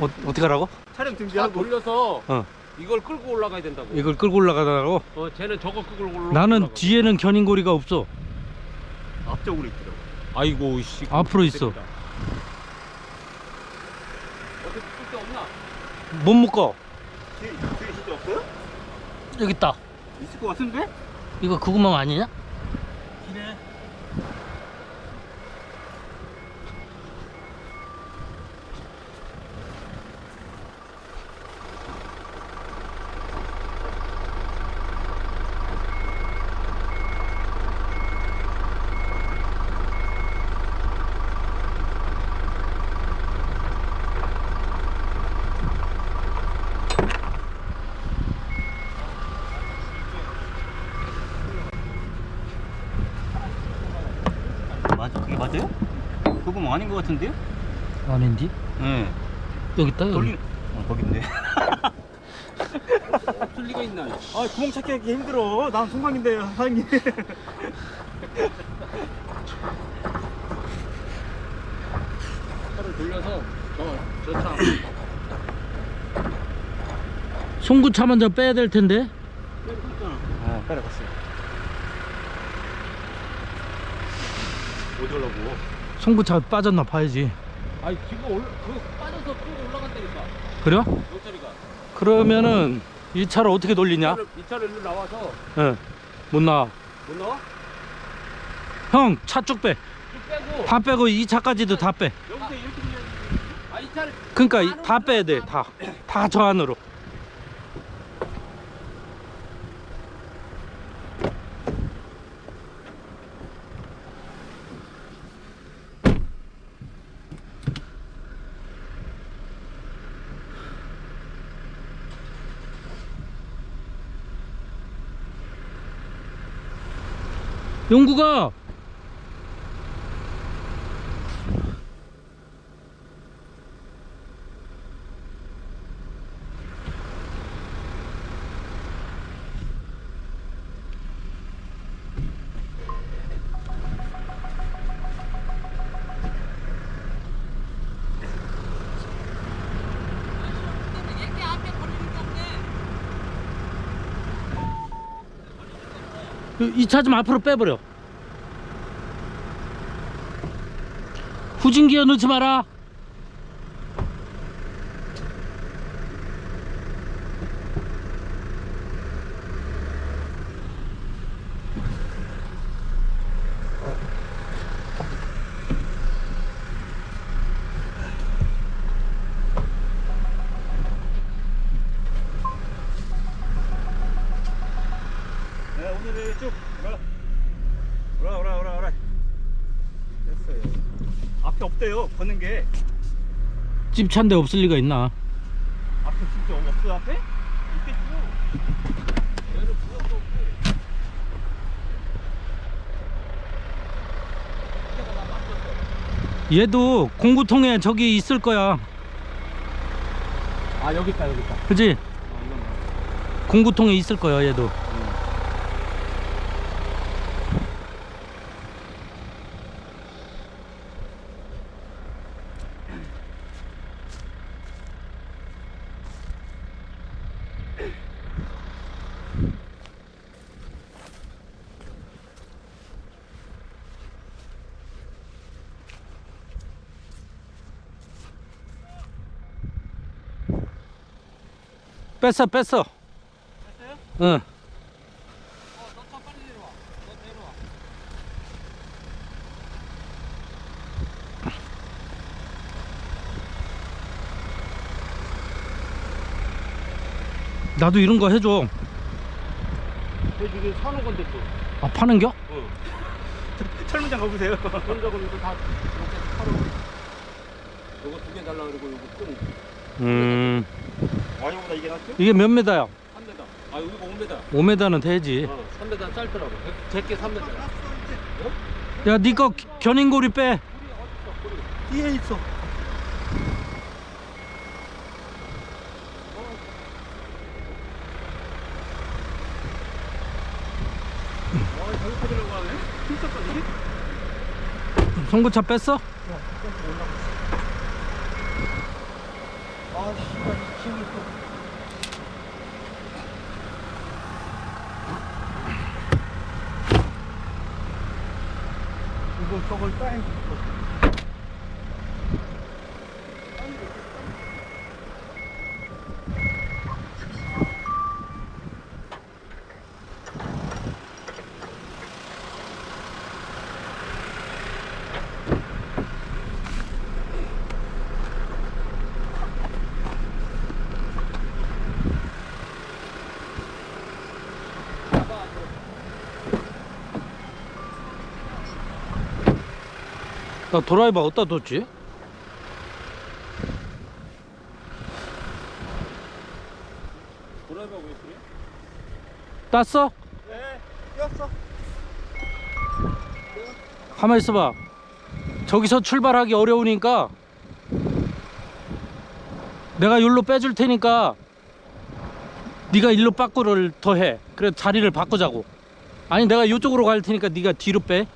어, 어떻게 하라고? 촬영 차 준비하고 돌려서 어. 이걸 끌고 올라가야 된다고. 이걸 끌고 올라가라고? 어, 쟤는 저거 끌고 올라가. 나는 뒤에는 견인고리가 없어 앞쪽으로 있더라고. 아이고 씨. 앞으로 있어. 어디 끌데 없나? 못 묶어 뒤에 뒤에 진짜 없어요? 여기 있다 있을 것 같은데? 이거 그 구멍 아니냐? 맞아? 그게 맞아요? 그거 아닌 것 같은데요? 아닌디? 네. 여기 있다 돌리. 어 거긴데. 없을 리가 있나? 아 구멍 찾기 하기 힘들어. 난 송강인데 사장님. 차를 돌려서 저저 차. 송구차 먼저 빼야 될 텐데 아 따라갔어요. 어디 가려고? 송구차 빠졌나 봐야지 아니 지금 올라 그 빠져서 쭉 올라간다니까. 그래요? 용철이가. 그러면은 이 차를 어떻게 돌리냐? 이 차를 일로 나와서 예. 못 나와 못 나와? 형 차 쭉 빼. 쭉 빼고. 다 빼고 이 차까지도 다 빼. 여기서 이렇게 그냥. 아이 차를. 그러니까 이- 다 빼야 돼. 다. 다 저 안으로. 용구가 이 차 좀 앞으로 빼버려. 후진기어 넣지 마라. 네 오늘은 쭉 오라 오라 오라 오라 됐어요. 없대요. 걷는 게 찝찬데 없을 리가 있나? 앞에 진짜 없어 앞에? 있겠죠. 얘도 공구통에 저기 있을 거야. 아 여기 있다 여기 있다. 그지? 아 이건. 공구통에 있을 거야 얘도. 뺐어 뺐어. 응. 너차 빨리 내려와. 너 내려와. 나도 이런 거 해줘. 저 지금 사는 건데 또. 아 파는겨? 어. 철문장 가보세요. 이거 다 이렇게 팔아. 요거 두 개 달라 그리고 요거 끈 음. 아니보다 이게 낫죠? 이게 몇 메다야? 3m. 아 여기가 5m. 5메다는 되지. 어, 3m 짧더라고. 제게 3m. 야, 니거 견인고리 빼. 뒤에 있어. 힘썼거든? 송구차 뺐어? 아, 아 씨발 이 친구 또. 이 나 드라이버 어디다 뒀지? 드라이버 왜 그래? 땄어? 네 꼈어 가만 있어봐 저기서 출발하기 어려우니까 내가 여기로 빼줄 테니까 네가 일로 빠꾸를 더해 그래 자리를 바꾸자고 아니 내가 이쪽으로 갈 테니까 네가 뒤로 빼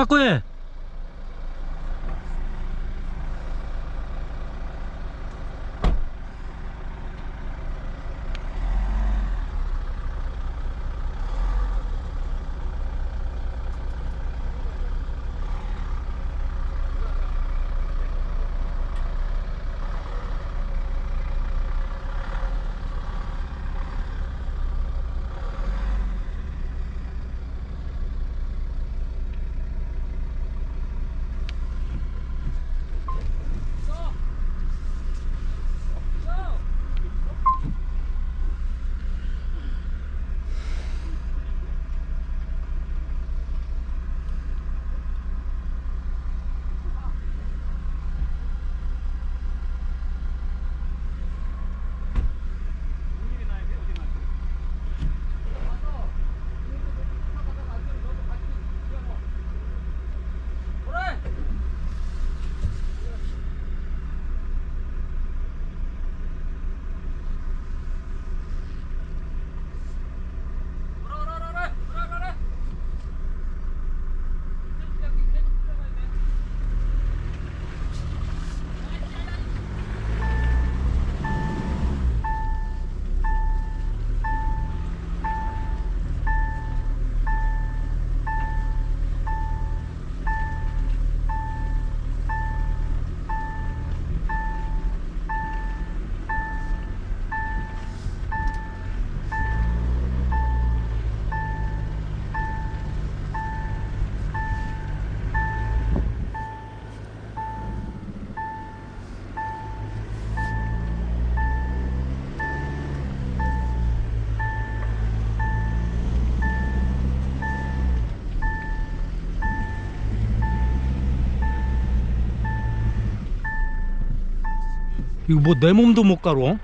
빠꾸해 이거 뭐 내 몸도 못 가로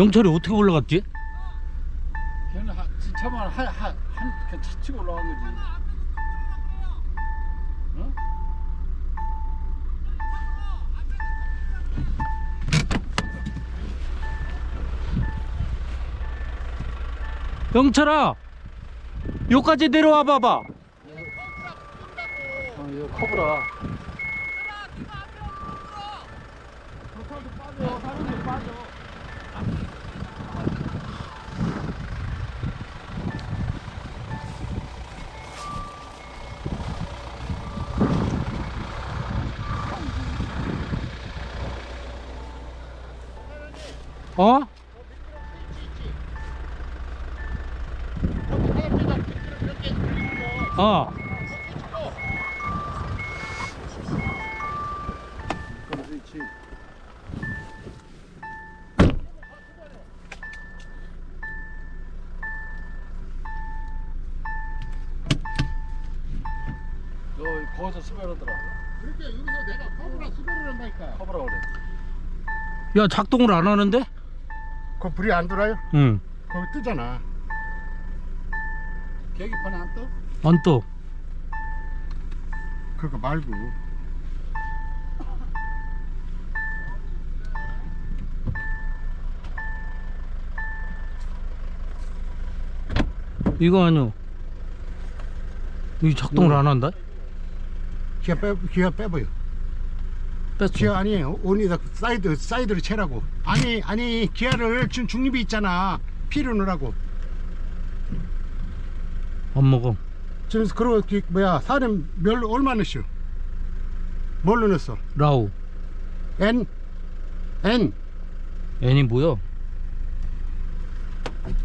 영철이 어떻게 올라갔지? 걔는 한, 진짜만 한한한 차치고 올라간 거지. 어? 영철아 여기까지 내려와 봐봐 어, 이거 커브라. 어? 어. 거기서 수별하더라. 그러니까 여기서 내가 커브라 수별을 한다니까. 커브라 그래. 야 작동을 안 하는데? 그 불이 안 들어요? 응. 거기 뜨잖아. 계기판에 안 떠? 안 떠. 그거 말고. 이거 아니요. 이 작동을 안 한다? 기아 빼 기아 빼봐요. 뺐어. 기아 아니에요. 온이다 사이드 사이드를 채라고. 아니 아니 기아를 지금 중립이 있잖아. 피를 넣으라고. 안 먹어. 지금 그러고 기- 뭐야 사람 몇 얼마 넣었어? 뭘로 넣었어? 라우. N N. N이 뭐야?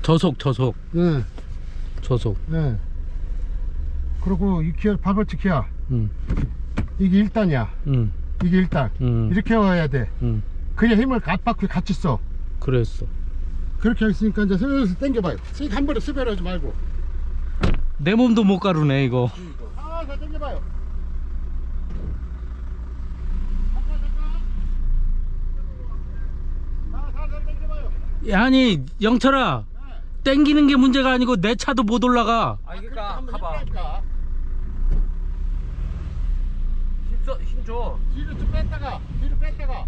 저속 저속 응. 저속. 네. 그리고 이 기아 바벌트 기아 응. 이게 1단이야. 응. 이게 1단. 응. 이렇게 와야 돼. 응. 그냥 힘을 앞바퀴 같이 써. 그랬어. 그렇게 했으니까 이제 슬슬 당겨봐요. 쓱한 번에 스베러지 말고. 내 몸도 못 가루네 이거. 아, 잘 당겨봐요. 살살 당겨봐요. 아니 영철아 땡기는 게 문제가 아니고 내 차도 못 올라가. 아 그렇게 그러니까 가봐. 힘써 힘줘. 뒤로 좀 뺐다가, 뒤로 뺐다가.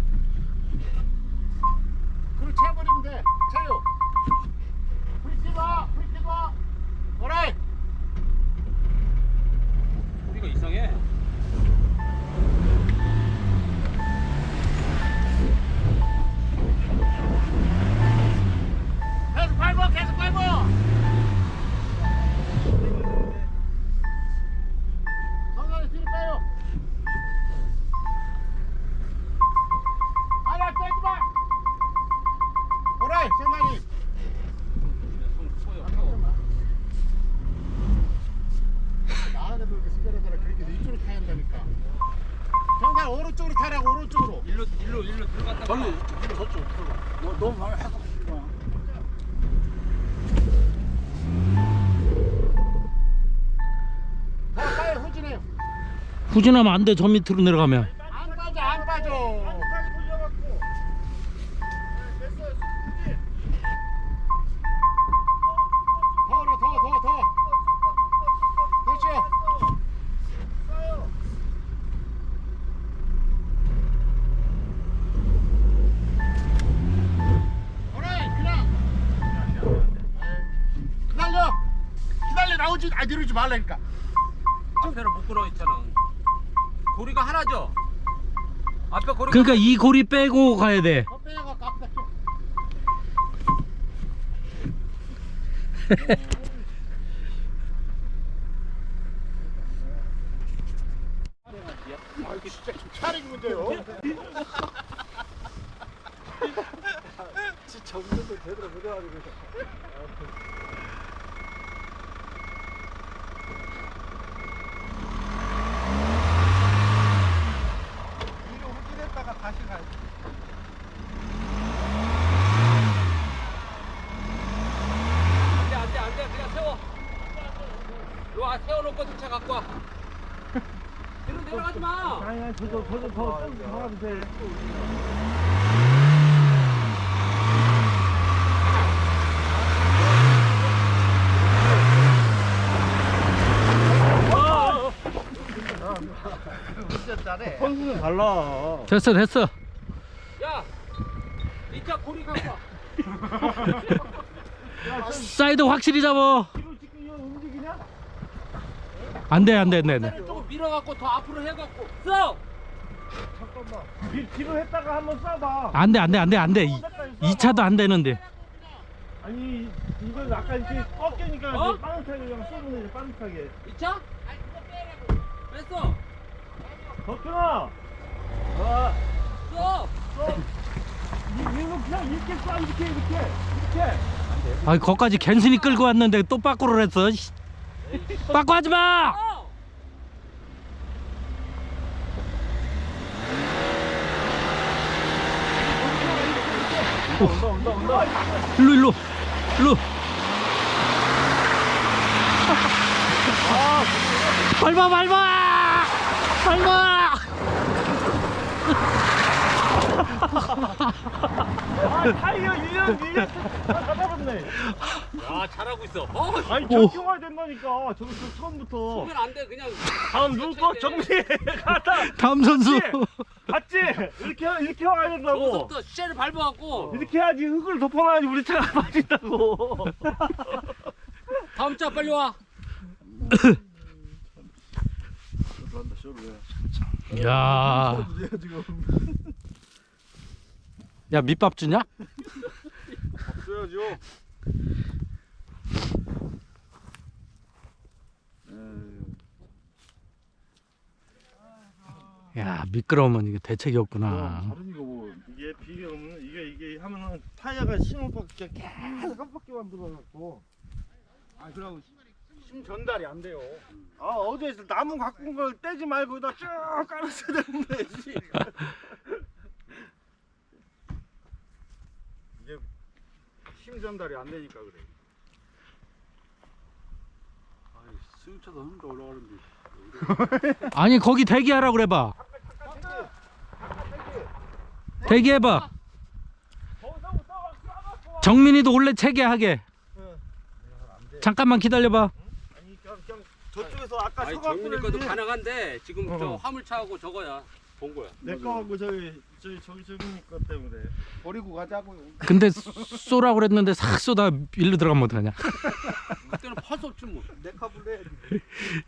그리고 채버리면 돼. 채요. 브리키 봐, 브리키 봐. 오라이. 소리가 이상해. 계속 밟아, 계속 타야 한다니까. 정상 오른쪽으로 타라고 오른쪽으로. 일로 일로 일로 들어갔다. 절로 일로 저쪽 너 너무 많이 하고 빨리 후진해요. 후진하면 안 돼. 저 밑으로 내려가면. 그러니까 이 고리 빼고 가야 돼. 진짜 좀 차리는데요. 진짜 운전도 제대로 못해가지고. 뒤로 후진했다가 다시 가야 안돼 안돼 안돼 그냥 세워. 이거 아, 세워놓고 차 갖고 와. 뒤로 내려가지 마. 선수는 달라. 됐어 됐어. 야, 이차 고리 갖고 와. 사이드 확실히 잡어. 안돼 안돼 안돼 안돼. 조금 밀어갖고 더 앞으로 해갖고 써. 뒤로 했다가 한번 쏴봐. 안 돼 안 돼 안 돼 안 돼. 이, 이 차도 안 되는데. 아니 이건 약간 이렇게 꺾이니까 어? 빠듯하게 그냥 쏘면 이제 빠듯하게. 이 차? 뺐어. 덕준아. 아, 써. 이거 그냥 이렇게 쏴 이렇게 이렇게 이렇게. 아 거기까지 갠신이 끌고 왔는데 또 빠꾸를 했어. 씨. 빠꾸 하지 마. 써. 일로 일로 일로. 밟아 밟아. 밟아 아 타이어 1년 1년 다 잡았네 야 잘하고 있어. 어, 아니 오. 적용해야 된다니까 저기 저 처음부터 보면 안 돼. 그냥 다음 누거 정리해 갔다 다음 선수 봤지? 이렇게 이렇게 와야 된다고 저기서부터 쉐를 밟아갖고 이렇게 해야지 흙을 덮어놔야지 우리 차가 빠진다고 다음 차 빨리 와. 야. 야 밑밥 주냐? 없어야죠 야 미끄러우면 이게 대책이 없구나. 다른 이거 뭐 이게 비가 오면 이게 이게 하면은 타이어가 심을 밖에 계속 깜빡이 만들어갖고. 아 그럼 힘 전달이 안 돼요. 아 어제 나무 갖고 온 걸 떼지 말고 여기다 쭉 깔았어야 되는데 씨. 이게 힘 전달이 안 되니까 그래 승차도 흔들 올라가는데. 아니 거기 대기하라 그래봐. 대기해봐. 정민이도 원래 체계하게. 잠깐만 기다려봐. 아니 그냥, 그냥 저쪽에서 아까 아니 서갖고 정민이 것도 가능한데 지금 어. 저 화물차하고 저거야. 본 거야. 내 거하고 저기 저기 저기 저기 거 때문에. 버리고 가자고요. 근데 쏘라 그랬는데 싹 쏘다 일로 들어가면 어떡하냐? 그때는 없지 뭐. 내 카불래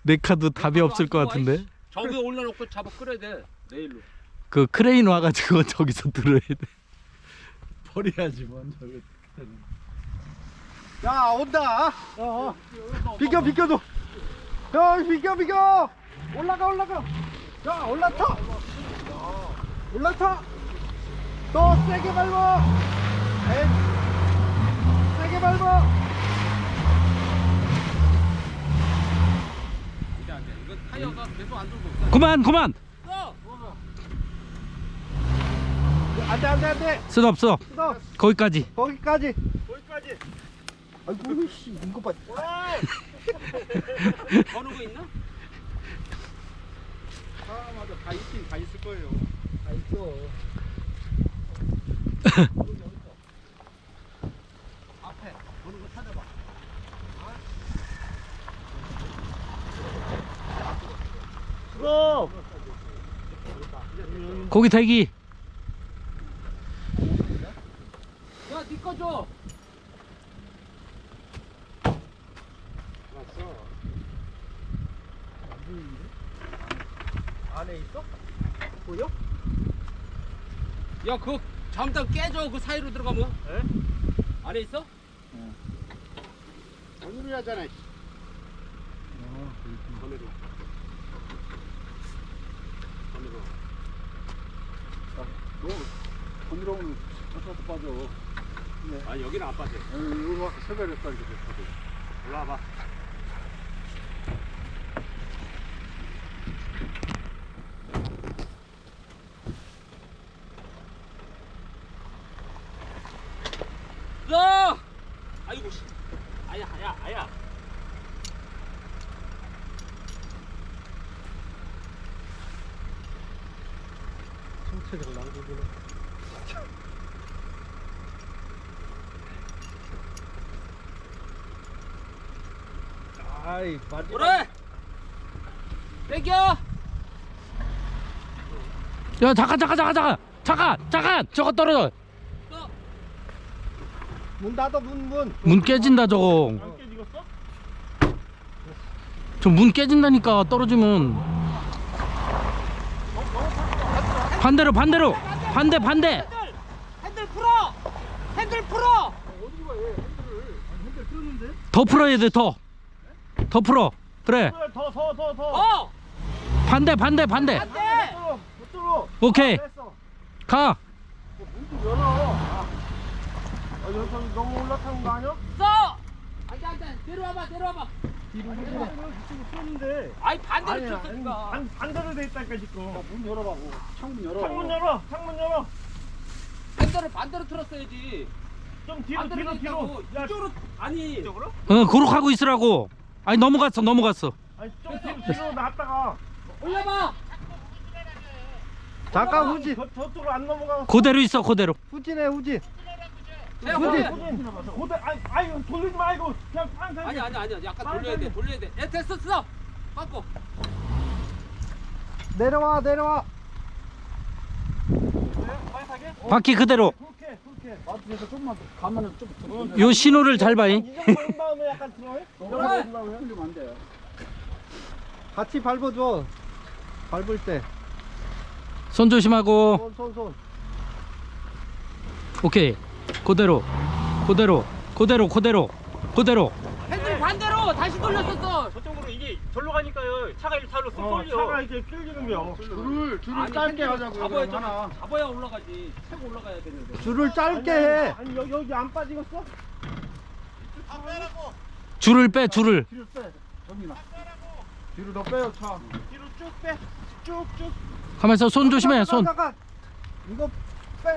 내 카드 답이 없을 것 같은데? 저기 올려놓고 잡아 끌어야 돼. 내일로. 그 크레인 와가지고 저기서 들어야 돼. 버려야지 먼저 야 온다. 어, 어. 비켜 비켜줘 야 비켜 비켜. 올라가 올라가 야 올라타 올라타 더 세게 밟아 에이. 세게 밟아 이제 안 돼. 이거 타이어가 계속 안 돌고 있어. 그만 그만 어! 안돼 안돼 안돼 스톱 스톱 너 거기까지 거기까지 거기까지 아이고 씨 이거 봐 거는 거 있나? 사람마다 다 있긴 다 있을 거예요. 다 있어 앞에 거는 거 찾아봐. 스톱 거기 대기 야, 니거 줘. 안에 있어? 보여? 야, 그거 잠깐 깨져. 그 사이로 들어가면. 에? 안에 있어? 오늘이 하잖아 안으로. 안으로. 너 건드려오면 저쪽도 빠져 아니, 여기는 안 빠져. 이거 아까 세배를 했다 이렇게 됐거든 올라와봐 야! 아이고 씨. 아야, 아야, 아야. 아이 마지막 그래. 땡겨. 야 잠깐 잠깐 잠깐 잠깐 잠깐 잠깐 저거 떨어져 또. 문 닫아 문문 문 깨진다 저거 안 깨지겠어? 저 문 깨진다니까 떨어지면 반대로 반대로 반대 반대 핸들 풀어. 핸들 풀어. 더 풀어야 돼더 더 풀어 그래 더 더 더더 어. 반대 반대 반대 들어 오케이 됐어 가 문좀 열어 아, 아 여기 너무 올라타는 거 아니야? 써. 안돼 안돼. 내려와봐 내려와봐. 뒤로 이쪽으로 쏘는데 아이 반대로 아니야 쳤으니까. 반, 반대로 돼 있다니까 지금 문 열어봐 창문 열어 창문 열어 창문 열어 핸들을 반대로 틀었어야지. 좀 뒤로 반대로 뒤로 뒤로 있다고. 야 이쪽으로 아니. 이쪽으로? 어 고룩하고 있으라고 아니 넘어갔어 넘어갔어 아니 좀 뒤로 놨다가 올려봐. 잠깐 후진 저, 저쪽으로 안 넘어가. 그대로 있어 그대로 후진해 후진 후진. 후진. 고대, 아니, 아니, 돌리지 말고 그냥 빵 아니 아니 아니 약간 돌려야 돼 돌려야 돼. 야 됐어 됐어. 바꿔. 내려와 내려와 바퀴 그대로 그렇게, 그렇게. 앞에서 좀만 가면은 좀요 신호를 잘 봐잉. 이 정도 한 다음에 약간 들어해? 그래. 흘리면 안 돼요. 같이 밟아줘. 밟을 손 조심하고. 때손손 손. 오케이. 그대로. 그대로. 그대로 그대로. 그대로. 핸들 반대로 다시 돌렸었어. 저쪽으로 절로 가니까요. 차가 일차로 쏙 돌려. 차가 이렇게 끌리는 거야. 줄을 줄을 아니, 짧게 핸들을 하자고요 잡아야 하나 좀 잡아야 올라가지. 최고 올라가야 되는데. 줄을 짧게 해 아니, 여기, 여기 안 빠지겠어? 줄을 빼 줄을 뒤로 빼 정민아 뒤로 더 빼요 차 뒤로 쭉 빼. 쭉, 쭉. 가만있어 손 조심해 손 잠깐 이거 빼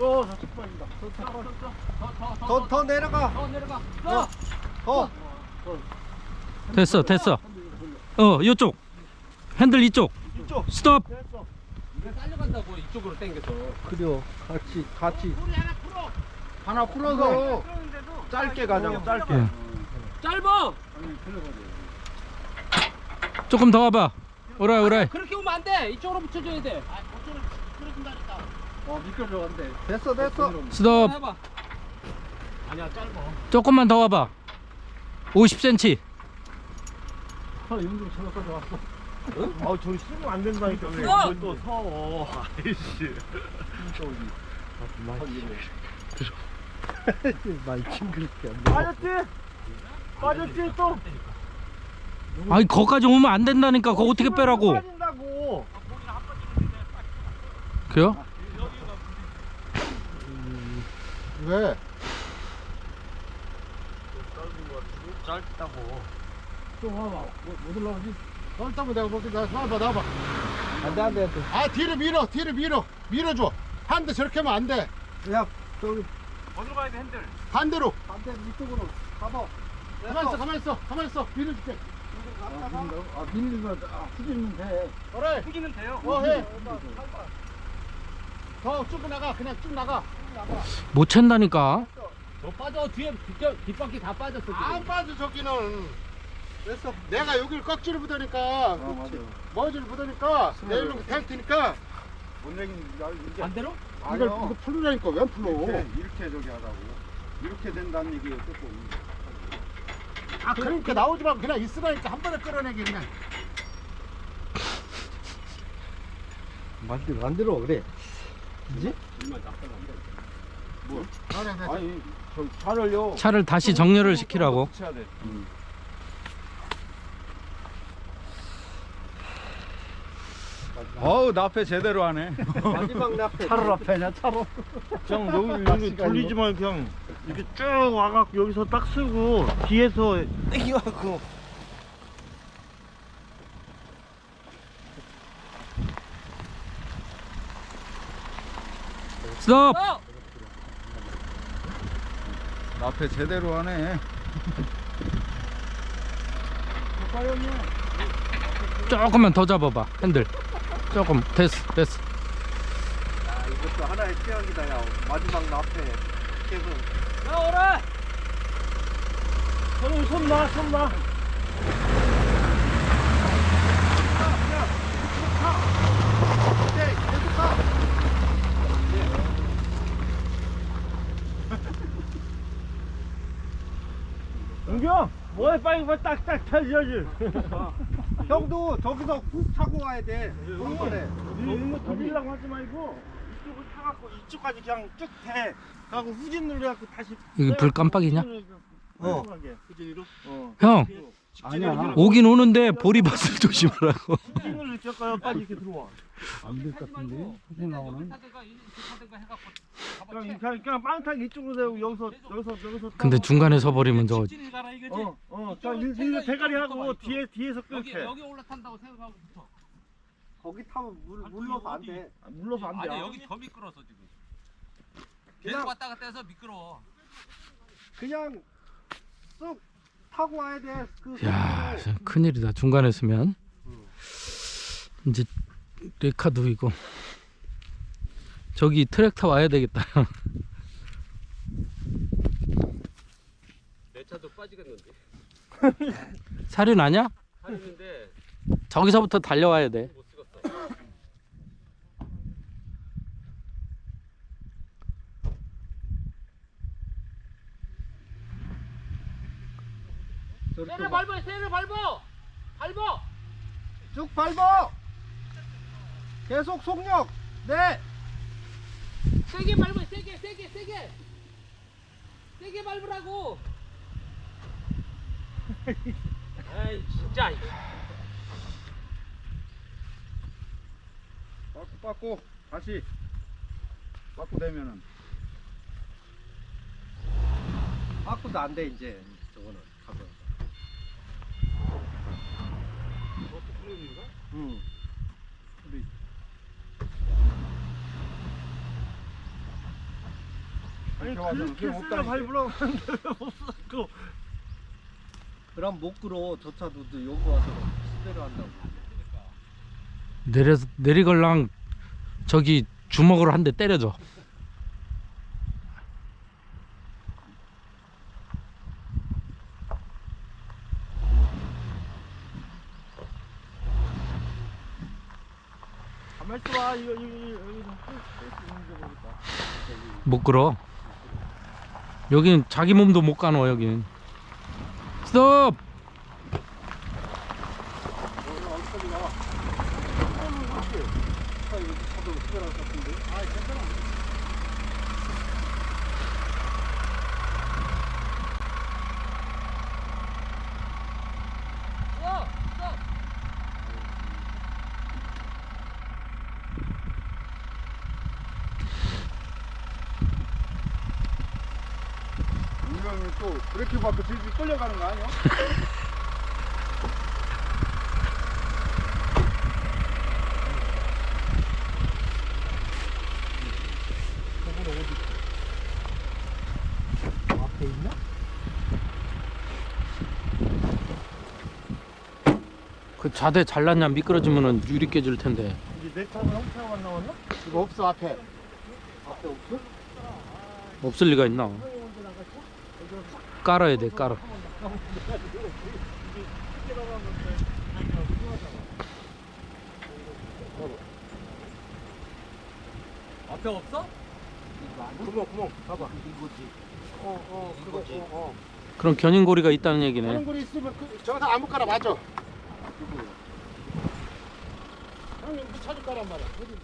어, 저쪽 빠진다. 더, 더 내려가 더 내려가. 더. 더 됐어 됐어 어 이쪽 핸들 이쪽 이쪽. 스톱 됐어. 딸려간다고 이쪽으로 당겨서. 그래요 같이 같이 하나 풀어서 짧게 가자고 짧게 예. 짧아. 조금 더 와봐 오라이 오라이 그렇게 오면 안 돼. 이쪽으로 붙여줘야 돼. 어 미끄러져 안돼 됐어 됐어 스톱 해봐. 아니야, 짧아. 조금만 더 와봐 50cm 차 연중 차로까지 왔어 아, 저기 쓰면 안 된다니까. 왜 어! 그걸 또 서워. 아이씨. 말 징그럽게 안 돼 빠졌지? 빠졌지, 또? 아니 거기까지 오면 안 된다니까 그거 어떻게 빼라고 빠진다고. 그래요? 왜? 짧다고. 좀 와봐. 뭐, 못 올라오지? 넓다고 내가 볼게. 나 나와봐 나와봐. 안 돼 안 돼 안 돼. 아 뒤로 밀어 뒤로 밀어. 밀어줘. 한대 저렇게 하면 안 돼. 야 저기. 어디로 가야 돼, 핸들? 반대로. 반대 이쪽으로. 가봐. 가만 있어 가만 있어 가만 있어. 밀어줄게. 아 밀리면 아 후진면 돼. 그래. 후기는 돼요. 어 해 더 쭉 나가. 그냥 쭉 나가. 못 챈다니까. 너 빠져. 뒤에 뒷, 뒷바퀴 다 빠졌어 지금. 안 빠져 저기는 됐어 내가 여기를 꺽지를 부으니까 아 맞아 머지를 부으니까 내일로 될 테니까 못 내긴 이제 반대로? 이걸 이거 풀으라니까 왜 풀어? 이렇게, 이렇게 저기 하라고. 이렇게 된다는 얘기예요 조금 아 그러니까 나오지 말고 그냥 있으라니까 한 번에 끌어내게 그냥. 만들 만들어 그래? 그래 그래. 아니 저 차를요. 차를 다시 정렬을 시키라고. 붙여야 돼. 어우 나패 제대로 하네. 마지막 납해 차를 앞에냐, 차로? 그냥 여기, 여기 돌리지만 그냥 이렇게 쭉 와갖고 여기서 딱 쓰고 뒤에서 땡겨갖고. 스톱! 어! 나패 제대로 하네. 조금만 더 잡아봐 핸들 조금 됐어 됐어 야 이것도 하나의 취향이다 야 마지막 납해 계속 야 오라. 손, 손 놔, 손 놔. 은경, 뭐해 빨리 빨리 딱딱 펴줘야지. 형도 저기서 훅 타고 와야 돼 동선에 이거 돌리려고 하지 말고 이쪽을 타갖고 이쪽까지 그냥 쭉 대. 하고 후진 눌러갖고 다시. 이거 불 깜빡이냐? 어. 후진으로? 어. 형 아니야. 오긴 오는데 보리밭을 조심하라고 후진을 이쪽까지 이렇게 들어와. 안될 것 같은데 후진 나오는 그냥 그냥, 그냥 빵탁 이쪽으로 대고 여기서 여기서 여기서. 근데. 중간에 서버리면 이거지. 어, 어, 자, 일, 일 대가리 하고 뒤에 뒤에서 여기 끊게. 여기 올라탄다고 생각하고 붙어. 거기 타면 물, 물러서 안돼 아, 물러서 안 돼. 아니 여기 더 미끄러서 지금. 계속 왔다 갔다 해서 미끄러워. 그냥 쑥 타고 와야 돼 그 야 큰일이다. 중간에 쓰면. 이제 레카도 이거. 저기 트랙터 와야 되겠다. 내 차도 빠지겠는데. 사륜 아냐? 하는데. 저기서부터 달려와야 돼 못 찍었어. 세를 밟아, 세를 밟아, 밟아. 쭉 밟아 계속 속력 네 세게 밟아, 세게, 세게, 세게. 세게 밟으라고. 아이 진짜. 빠꾸 빠꾸 다시 빠꾸 되면은 바꾸도 안 돼 이제 저거는 가면 응. 아니 쓰려 없다니까. 밟으라고 하는데 왜못 밟고 그럼 못 끌어. 저 차도 또 여기 와서 수대로 한다고. 내려 내리걸랑 저기 주먹으로 한 대 때려줘 가만 있어봐 이거 이거 이거 여기서 할수 있는 게 모르겠다 못 끌어. 여긴 자기 몸도 못 가노 여긴 스톱! 어, 어. 운명이 또 브레 이크 밟고 질질 끌려가는 거 아니야? 앞에 있나? 그 좌대 잘랐냐 미끄러지면은 유리 깨질 텐데 이제 내 차가 형 차가 안 나왔나? 이거 없어 앞에 앞에 없어? 없을 리가 있나 깔아야 돼 깔아. 앞에 없어? 구멍 구멍. 봐봐. 이거지. 어어 그거 어, 어. 그럼 견인고리가 있다는 얘기네. 거리 있으면 그, 저기서 아무 까나 맞아. 형님 그 찾을 거란 말이야 어디?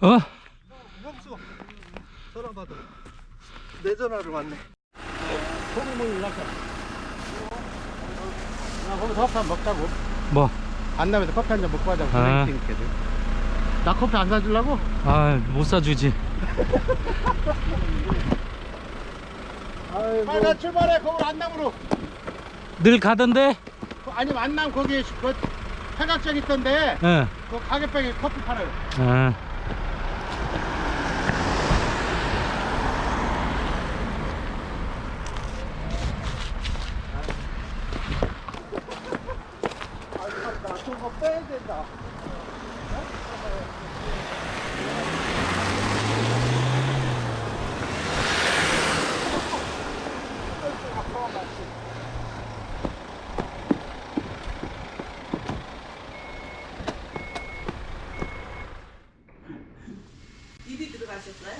어? 우범수 전화 받아 내 전화로 왔네 나 거기서 커피 한 먹자고 뭐? 안남에서 커피 한 잔 먹고 하자고 아. 나 커피 안 사주려고? 아 못 사주지 아, 나 출발해 거울 안남으로 늘 가던데? 그, 아니 안남 거기 그 팔각정 있던데 예. 그 가게병에 커피 팔아요 아. 저거 빼야 된다 입이 들어가셨어요?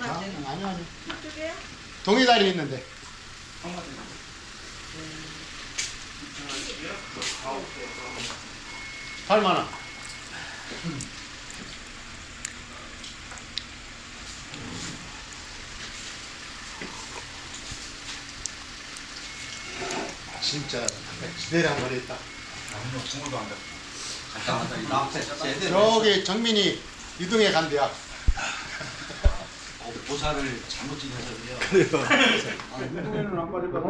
아니 중간에 아니 아니 쪽에요? 동해다리 있는데 팔만원 진짜 기대를 한번 했다. 저기 정민이 이동해 간대야 보살을 잘못 지내서요. 운동회는 안 빠져가지고